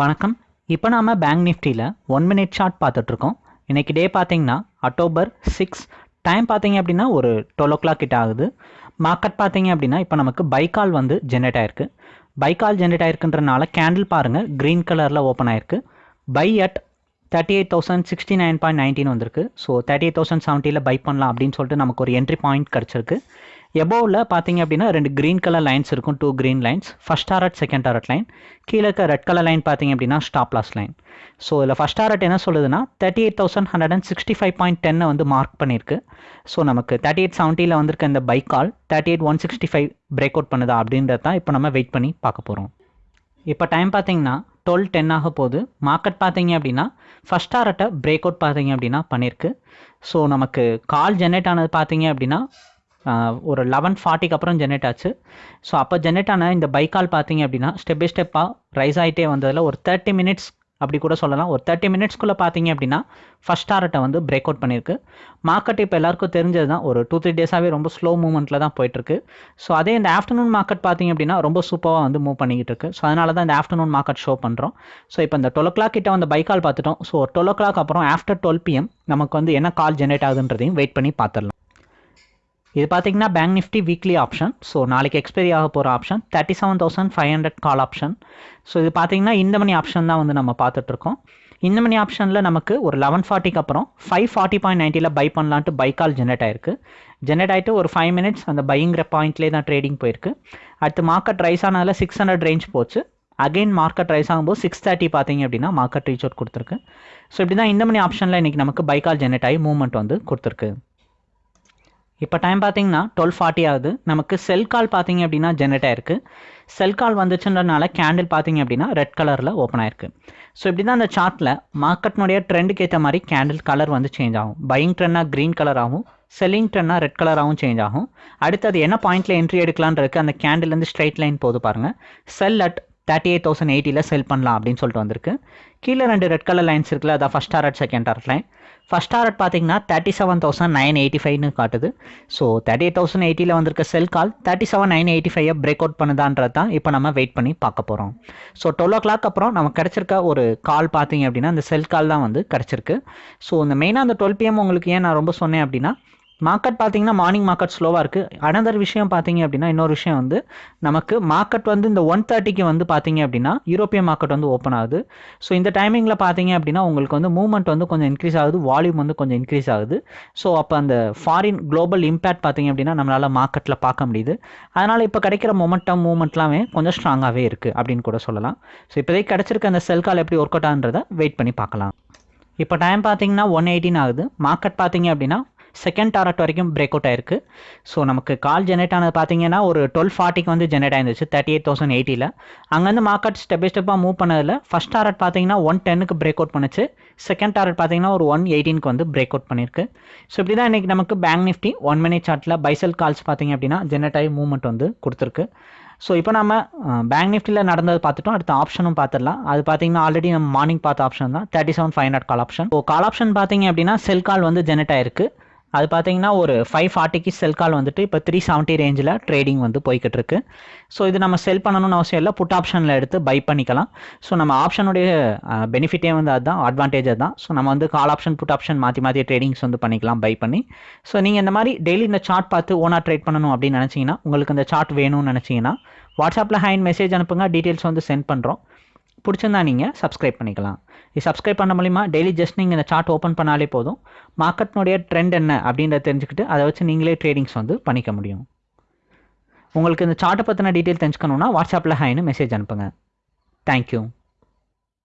வணக்கம். இப்போ நாம் பேங்க் நிஃப்டியில் ஒன் மினிட் ஷார்ட் பார்த்துட்ருக்கோம் இன்றைக்கி டே பார்த்தீங்கன்னா அக்டோபர் சிக்ஸ் டைம் பார்த்தீங்க அப்படின்னா ஒரு டுவெல் ஓ கிளாக் கிட்ட ஆகுது. மார்க்கெட் பார்த்தீங்க அப்படின்னா இப்போ நமக்கு பைக்கால் வந்து ஜென்ரேட் ஆயிருக்கு. பைக்கால் ஜென்ரேட் ஆயிருக்குன்றனால கேண்டில் பாருங்கள் க்ரீன் கலரில் ஓப்பன் ஆயிருக்கு. Buy at thirty eight thousand sixty nine point nineteen வந்திருக்கு. ஸோ தேர்ட்டி எயிட் தௌசண்ட் செவன்ட்டியில் பை பண்ணலாம் அப்படின்னு சொல்லிட்டு நமக்கு ஒரு என்ட்ரி பாயிண்ட் கிடச்சிருக்கு. எபோவில் பார்த்தீங்க அப்படின்னா ரெண்டு க்ரீன் கலர் லைன்ஸ் இருக்கும் two green lines first target second target line கீழே இருக்க ரெட் கலர் லைன் பார்த்தீங்க அப்படின்னா ஸ்டாப் லாஸ் லைன் ஸோ இதில் ஃபஸ்ட் டாரட் என்ன சொல்லுதுன்னா thirty eight thousand hundred and sixty five point டென்னை வந்து மார்க் பண்ணியிருக்கு ஸோ நமக்கு தேர்ட்டி எயிட் செவன்ட்டியில் வந்திருக்க இந்த buy call thirty eight one sixty five break out பண்ணுதா அப்படின்றது தான் இப்போ நம்ம வெயிட் பண்ணி பார்க்க போகிறோம் இப்போ டைம் பார்த்தீங்கன்னா டுவெல் டென் ஆக போகுது. மார்க்கெட் பார்த்தீங்க அப்படின்னா ஃபஸ்ட் டாரட்டை பிரேக் அவுட் பார்த்தீங்க அப்படின்னா பண்ணியிருக்கு ஸோ நமக்கு கால் ஜென்ரேட் ஆனது பார்த்தீங்க அப்படின்னா ஒரு லெவன் ஃபார்ட்டிக்கு அப்புறம் ஜென்ரேட் ஆச்சு. ஸோ அப்போ ஜென்ரேட் ஆன இந்த பைக்கால் பார்த்தீங்க அப்படின்னா ஸ்டெப் பை ஸ்டெப்பாக ரைஸ் ஆகிட்டே வந்ததில் ஒரு தேர்ட்டி மினிட்ஸ் அப்படி கூட சொல்லலாம். ஒரு தேர்ட்டி மினிட்ஸ்க்குள்ளே பார்த்தீங்க அப்படின்னா ஃபஸ்ட் டாரட்டை வந்து பிரேக் அவுட் பண்ணியிருக்கு. மார்க்கெட் இப்போ எல்லாருக்கும் தெரிஞ்சது தான் ஒரு டூ த்ரீ டேஸாகவே ரொம்ப ஸ்லோ மூவ்மெண்ட்டில் தான் போயிட்டுருக்கு. ஸோ அதே இந்த ஆஃப்டர்நூன் மார்க்கெட் பார்த்தீங்க அப்படின்னா ரொம்ப சூப்பராக வந்து மூவ் பண்ணிக்கிட்டு இருக்கு. ஸோ அதனால தான் இந்த ஆஃப்டர்நூன் மார்க்கெட் ஷோ பண்ணுறோம் ஸோ இப்போ இந்த டுவெல் ஓ கிளாக் கிட்ட வந்து பைக்கால் பார்த்துட்டோம். ஸோ டுவெல் ஓ கிளாக் அப்புறம் ஆஃப்டர் டுவெல் பிஎம் நமக்கு வந்து என்ன கால் ஜென்ரேட் ஆகுதுன்றதையும் வெயிட் பண்ணி பார்த்துடலாம். இது பார்த்தீங்கன்னா bank nifty weekly option so நாளைக்கு எக்ஸ்பைரி ஆக போகிற option thirty seven thousand five hundred call option so இது பார்த்தீங்கன்னா இந்த மணி ஆப்ஷன் தான் வந்து நம்ம பார்த்துட்ருக்கோம் இந்த மணி ஆப்ஷனில் நமக்கு ஒரு லெவன் ஃபார்ட்டிக்கு அப்புறம் ஃபைவ் ஃபார்ட்டி பாயிண்ட் நைன்ட்டியில் பை பண்ணலான்ட்டு பை கால் ஜென்ரேட் ஆயிருக்கு. ஜென்ரேட் ஆகிட்டு ஒரு ஃபைவ் மினிட்ஸ் அந்த பைங்கிற பாயிண்ட்லேயே தான் ட்ரேடிங் போயிருக்கு. அடுத்து மார்க்கெட் ரைஸ் ஆனதில் சிக்ஸ் ஹண்ட்ரட் ரேஞ்ச் போச்சு. அகைன் மார்க்கெட் ரைஸ் ஆகும்போது சிக்ஸ் தேர்ட்டி பார்த்தீங்க அப்படின்னா மார்க்கெட் ரீச் அவுட் கொடுத்துருக்கு. ஸோ இப்படி தான் இந்த மணி ஆப்ஷனில் இன்றைக்கி நமக்கு பைக்கால் ஜென்ரேட் ஆகி மூவ்மெண்ட் வந்து கொடுத்துருக்கு. இப்போ டைம் பார்த்தீங்கன்னா டுவெல் ஃபார்ட்டி ஆகுது. நமக்கு செல் கால் பார்த்தீங்க அப்படின்னா ஜென்ரேட் ஆயிருக்கு. செல் கால் வந்துச்சுன்றனால கேண்டில் பார்த்தீங்க அப்படின்னா ரெட் கலரில் ஓப்பன் ஆயிருக்கு. ஸோ இப்படி தான் அந்த சார்ட்டில் மார்க்கெட்னுடைய ட்ரெண்டுக்கு ஏற்ற மாதிரி கேண்டில் கலர் வந்து சேஞ்ச் ஆகும். பையிங் ட்ரெண்டாக க்ரீன் கலராகவும் செல்லிங் ட்ரெண்டாக ரெட் கலராகவும் சேஞ்ச் ஆகும். அடுத்தது என்ன பாயிண்ட்டில் என்ட்ரி எடுக்கலான்னு அந்த அந்த கேண்டில்லேருந்து ஸ்ட்ரைட் லைன் போது பாருங்கள் sell at thirty eight thousand எயிட்டியில் sell பண்ணலாம் அப்படின்னு சொல்லிட்டு வந்திருக்கு. கீழே ரெண்டு ரெட் கலர் லைன்ஸ் இருக்குல்ல அதான் first target second target line first target பார்த்தீங்கன்னா thirty seven thousand nine eighty ஃபைவ்னு காட்டுது. ஸோ தேர்ட்டி எயிட் தௌசண்ட் எயிட்டியில் வந்திருக்க sell call thirty seven nine eighty five break out பண்ணுதான்றது தான் இப்போ நம்ம வெயிட் பண்ணி பார்க்க போகிறோம் ஸோ டுவெல் ஓ கிளாக் அப்புறம் நமக்கு கிடச்சிருக்க ஒரு கால் பார்த்தீங்க அப்படின்னா அந்த செல் கால் தான் வந்து கிடச்சிருக்கு. ஸோ இந்த மெயினாக அந்த டுவெல் பிஎம் உங்களுக்கு ஏன் நான் ரொம்ப சொன்னேன் அப்படின்னா மார்க்கெட் பார்த்தீங்கன்னா மார்னிங் மார்க்கெட் ஸ்லோவாக இருக்குது அனதர் விஷயம் பார்த்தீங்க அப்படின்னா இன்னொரு விஷயம் வந்து நமக்கு மார்க்கெட் வந்து இந்த ஒன் தேர்ட்டிக்கு வந்து பார்த்தீங்க அப்படின்னா யூரோப்பியன் மார்க்கெட் வந்து ஓப்பன் ஆகுது. ஸோ இந்த டைமிங்கில் பார்த்தீங்க அப்படின்னா உங்களுக்கு வந்து மூவ்மெண்ட் வந்து கொஞ்சம் இன்க்ரீஸ் ஆகுது. வால்யூம் வந்து கொஞ்சம் இன்க்ரீஸ் ஆகுது. ஸோ அப்போ அந்த ஃபாரின் குளோபல் இம்பேக்ட் பார்த்தீங்க அப்படின்னா நம்மளால் மார்க்கெட்டில் பார்க்க முடியுது. அதனால் இப்போ கிடைக்கிற மொமெண்டம் மூவ்மெண்ட்லாமே கொஞ்சம் ஸ்ட்ராங்காகவே இருக்குது அப்படின்னு கூட சொல்லலாம். ஸோ இப்போதைக்கு கிடச்சிருக்க அந்த செல் கால் எப்படி ஒர்க் அவுட் ஆகுன்றதை வெயிட் பண்ணி பார்க்கலாம். இப்போ டைம் பார்த்தீங்கன்னா ஒன் எயிட்டின் ஆகுது. மார்க்கெட் பார்த்தீங்க அப்படின்னா செகண்ட் டாரட் வரைக்கும் பிரேக் அவுட் ஆயிருக்கு. ஸோ நமக்கு கால் ஜெனரேட் ஆனது பார்த்தீங்கன்னா ஒரு டுவெல் ஃபார்ட்டிக்கு வந்து ஜெனரேட் ஆயிருந்துச்சு தேர்ட்டி எயிட் தௌசண்ட் எயிட்டியில் அங்கேருந்து மார்க்கெட் ஸ்டெப் பை ஸ்டெப்பாக மூவ் பண்ணதில் ஃபஸ்ட் டாரட் பார்த்தீங்கன்னா ஒன் டென்னுக்கு பிரேக் அவுட் பண்ணுச்சு. செகண்ட் டாரட் பார்த்தீங்கன்னா ஒரு ஒன் எயிட்டீனுக்கு வந்து பிரேக் அவுட் பண்ணியிருக்கு ஸோ இப்படி தான் இன்றைக்கி நமக்கு பேங்க் நிஃப்டி ஒன் மினிட் சார்ட்டில் பைசல் கால்ஸ் பார்த்தீங்க அப்படின்னா ஜெனரேட் ஆகி மூவ்மெண்ட் வந்து கொடுத்துருக்கு. ஸோ இப்போ நம்ம பேங்க் நிஃப்டியில் நடந்தது பார்த்துட்டோம். அடுத்த ஆப்ஷனும் பார்த்துடலாம். அது பார்த்தீங்கன்னா ஆல்ரெடி நம்ம மார்னிங் பார்த்த ஆப்ஷன் தான். Thirty seven five hundred call option so call option பார்த்தீங்க அப்படின்னா செல் கால் வந்து ஜெனரேட் ஆயிருக்கு. அது பார்த்தீங்கன்னா ஒரு ஃபைவ் ஃபார்ட்டிக்கு செல் கால் வந்துட்டு இப்போ த்ரீ செவன்ட்டி ரேஞ்சில் ட்ரேடிங் வந்து போய்கிட்டு இருக்கு ஸோ இது நம்ம செல் பண்ணணும்னு அவசியம் இல்லை. புட் ஆப்ஷனில் எடுத்து பை பண்ணிக்கலாம். ஸோ நம்ம ஆப்ஷனுடைய பெனிஃபிட்டே வந்து அதுதான் அட்வான்டேஜ் தான் ஸோ நம்ம வந்து கால் ஆப்ஷன் புட் ஆப்ஷன் மாற்றி மாற்றி ட்ரேடிங்ஸ் வந்து பண்ணிக்கலாம் பை பண்ணி. ஸோ நீங்கள் இந்த மாதிரி டெய்லி இந்த சார்ட் பார்த்து ஓனாக ட்ரேட் பண்ணணும் அப்படின்னு நினச்சிங்கன்னா உங்களுக்கு இந்த சார்ட் வேணும்னு நினச்சிங்கன்னா வாட்ஸ்அப்பில் ஹேண்ட் மெசேஜ் அனுப்புங்க. டீட்டெயில்ஸ் வந்து சென்ட் பண்ணுறோம் பிடிச்சிருந்தா நீங்கள் சப்ஸ்கிரைப் பண்ணிக்கலாம். இது சப்ஸ்கிரைப் பண்ண மூலிமா டெய்லி ஜஸ்ட் நீங்கள் இந்த சார்ட் ஓப்பன் பண்ணாலே போதும். மார்க்கெட்னுடைய ட்ரெண்ட் என்ன அப்படின்றத தெரிஞ்சுக்கிட்டு அதை வச்சு நீங்களே ட்ரேடிங்ஸ் வந்து பண்ணிக்க முடியும். உங்களுக்கு இந்த சார்ட்டை பற்றின டீட்டெயில் தெரிஞ்சுக்கணுன்னா வாட்ஸ்அப்பில் ஹைன்னு மெசேஜ் அனுப்புங்க. தேங்க்யூ